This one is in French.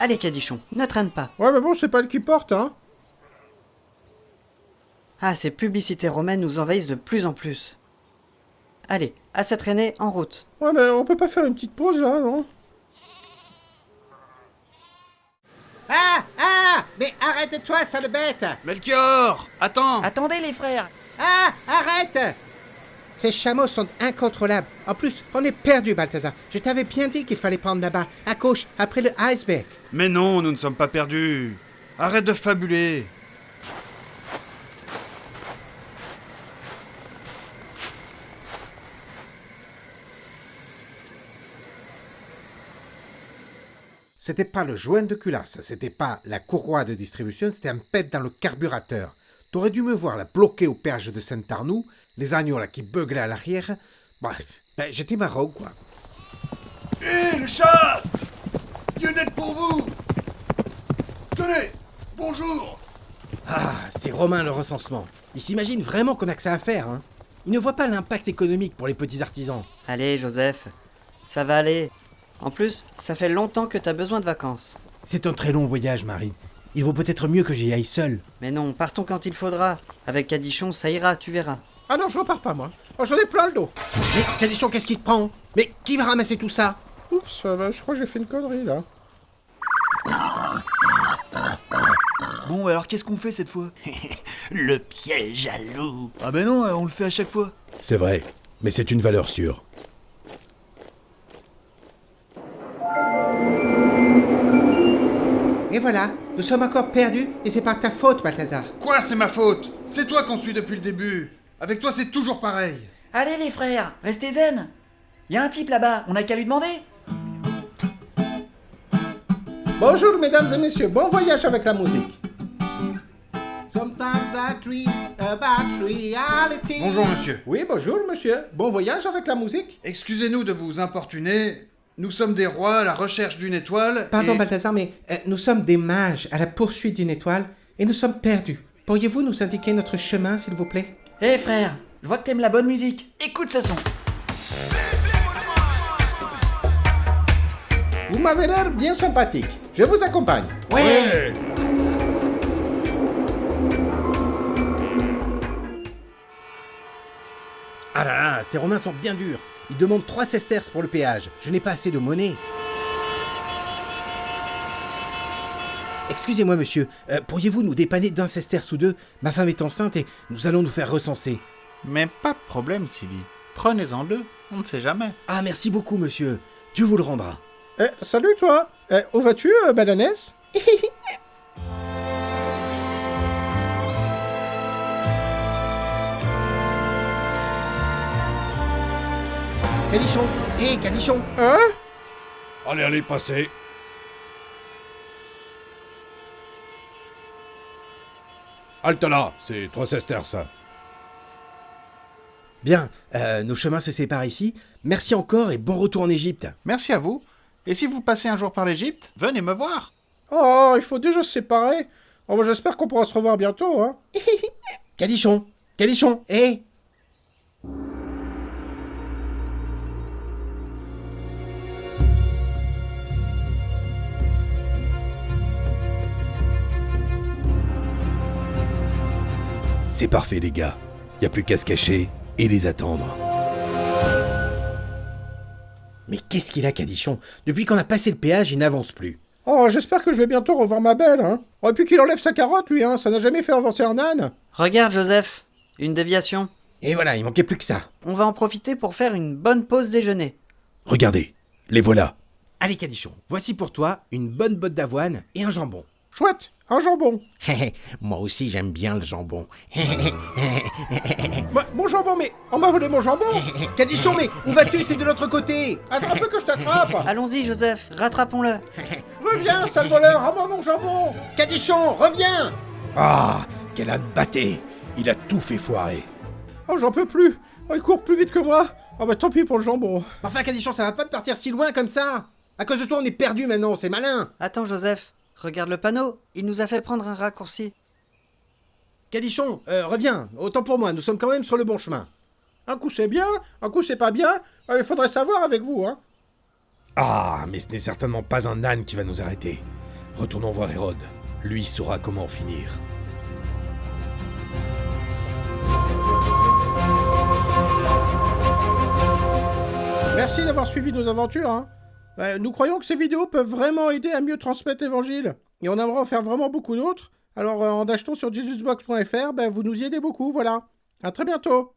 Allez, Cadichon, ne traîne pas. Ouais, mais bon, c'est pas le qui porte, hein. Ah, ces publicités romaines nous envahissent de plus en plus. Allez, à cette traînée, en route. Ouais, mais on peut pas faire une petite pause, là, non? Ah Ah Mais arrête-toi, sale bête Melchior Attends Attendez les frères Ah Arrête Ces chameaux sont incontrôlables. En plus, on est perdu, Balthazar. Je t'avais bien dit qu'il fallait prendre là-bas, à gauche, après le iceberg. Mais non, nous ne sommes pas perdus Arrête de fabuler C'était pas le joint de culasse, c'était pas la courroie de distribution, c'était un pet dans le carburateur. T'aurais dû me voir la bloquer au perche de Saint-Arnoux, les agneaux là qui beuglaient à l'arrière. Bref, ben, j'étais marrant, quoi. Hé, le chaste Dieu n'aide pour vous Tenez Bonjour Ah, c'est Romain le recensement. Il s'imagine vraiment qu'on a que ça à faire, hein. Il ne voit pas l'impact économique pour les petits artisans. Allez, Joseph, ça va aller. En plus, ça fait longtemps que t'as besoin de vacances. C'est un très long voyage, Marie. Il vaut peut-être mieux que j'y aille seul. Mais non, partons quand il faudra. Avec Cadichon, ça ira, tu verras. Ah non, je repars pas, moi. Oh, J'en ai plein le dos. Mais, Calichon, qu'est-ce qui te prend? Mais qui va ramasser tout ça? Oups, bah, je crois que j'ai fait une connerie, là. Bon, alors qu'est-ce qu'on fait cette fois? Le piège à loup Ah ben non, on le fait à chaque fois. C'est vrai, mais c'est une valeur sûre. Et voilà, nous sommes encore perdus, et c'est par ta faute, Balthazar. Quoi, c'est ma faute? C'est toi qu'on suit depuis le début Avec toi, c'est toujours pareil Allez les frères, restez zen Y a un type là-bas, on n'a qu'à lui demander Bonjour, mesdames et messieurs, bon voyage avec la musique. Sometimes I dream about reality. Bonjour, monsieur. Oui, bonjour, monsieur. Bon voyage avec la musique. Excusez-nous de vous importuner. Nous sommes des rois à la recherche d'une étoile. Pardon, et- Balthazar, mais euh, nous sommes des mages à la poursuite d'une étoile, et nous sommes perdus. Pourriez-vous nous indiquer notre chemin, s'il vous plaît? Eh frère, je vois que t'aimes la bonne musique. Écoute ce son. Vous m'avez l'air bien sympathique. Je vous accompagne. Ouais, Ah là là, ces Romains sont bien durs. Ils demandent 3 sesterces pour le péage. Je n'ai pas assez de monnaie. Excusez-moi, monsieur. euh, Pourriez-vous nous dépanner d'un sesterce ou deux? Ma femme est enceinte et nous allons nous faire recenser. Mais pas de problème, Silly. Prenez-en deux, on ne sait jamais. Ah, merci beaucoup, monsieur. Dieu vous le rendra. Eh, salut toi eh, Où vas-tu, euh, Balanès Cadichon Hé, Cadichon Hein? Allez, allez, passez. Halte là, c'est trois sesterces. Bien, euh, nos chemins se séparent ici. Merci encore et bon retour en Égypte. Merci à vous. Et si vous passez un jour par l'Égypte, venez me voir. Oh, il faut déjà se séparer. Oh, bah, j'espère qu'on pourra se revoir bientôt, hein. Cadichon Cadichon Hé C'est parfait, les gars. Y a plus qu'à se cacher et les attendre. Mais qu'est-ce qu'il a, Cadichon? Depuis qu'on a passé le péage, il n'avance plus. Oh, j'espère que je vais bientôt revoir ma belle, hein. Oh, et puis qu'il enlève sa carotte, lui, hein. Ça n'a jamais fait avancer un âne. Regarde, Joseph, une déviation. Et voilà, il manquait plus que ça. On va en profiter pour faire une bonne pause déjeuner. Regardez, les voilà. Allez, Cadichon, voici pour toi une bonne botte d'avoine et un jambon. Chouette, un jambon. Moi aussi, j'aime bien le jambon. Bah, mon jambon, mais on m'a volé mon jambon. Cadichon, mais où vas-tu? C'est de l'autre côté Attends un peu que je t'attrape. Allons-y, Joseph, rattrapons-le. Reviens, sale voleur, à moi mon jambon. Cadichon, reviens Ah, quel âne batté Il a tout fait foirer. Oh, j'en peux plus. Oh, il court plus vite que moi. Oh, bah tant pis pour le jambon. Enfin, Cadichon, ça va pas de partir si loin comme ça À cause de toi, on est perdu maintenant, c'est malin Attends, Joseph, regarde le panneau. Il nous a fait prendre un raccourci. Cadichon, euh, reviens, autant pour moi, nous sommes quand même sur le bon chemin. Un coup c'est bien, un coup c'est pas bien. Euh, Il faudrait savoir avec vous, hein. Ah, mais ce n'est certainement pas un âne qui va nous arrêter. Retournons voir Hérode. Lui saura comment en finir. Merci d'avoir suivi nos aventures. Hein. Euh, nous croyons que ces vidéos peuvent vraiment aider à mieux transmettre l'évangile. Et on aimerait en faire vraiment beaucoup d'autres. Alors euh, en achetant sur jesusbox.fr, ben, vous nous y aidez beaucoup, voilà. À très bientôt